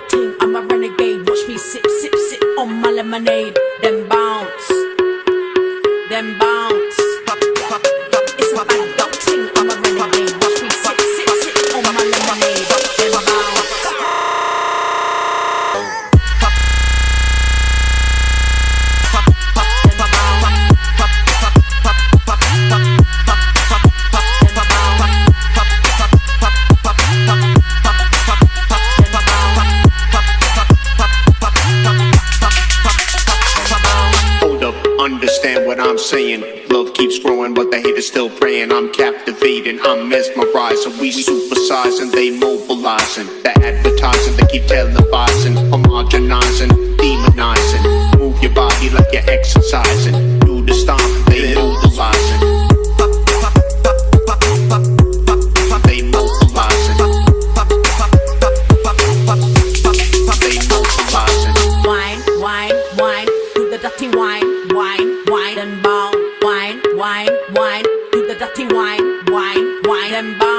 thing, I'm a renegade. Watch me sip, sip, sip on my lemonade. Then bounce, understand what I'm saying. Love keeps growing, but the hate is still praying. I'm captivating, I'm mesmerizing. We supersizing, they mobilizing. The advertising, they keep televising, homogenizing, demonizing. Move your body like you're exercising. Wine, wine, and bounce. Wine, wine, wine, do the dirty wine, wine, wine and bad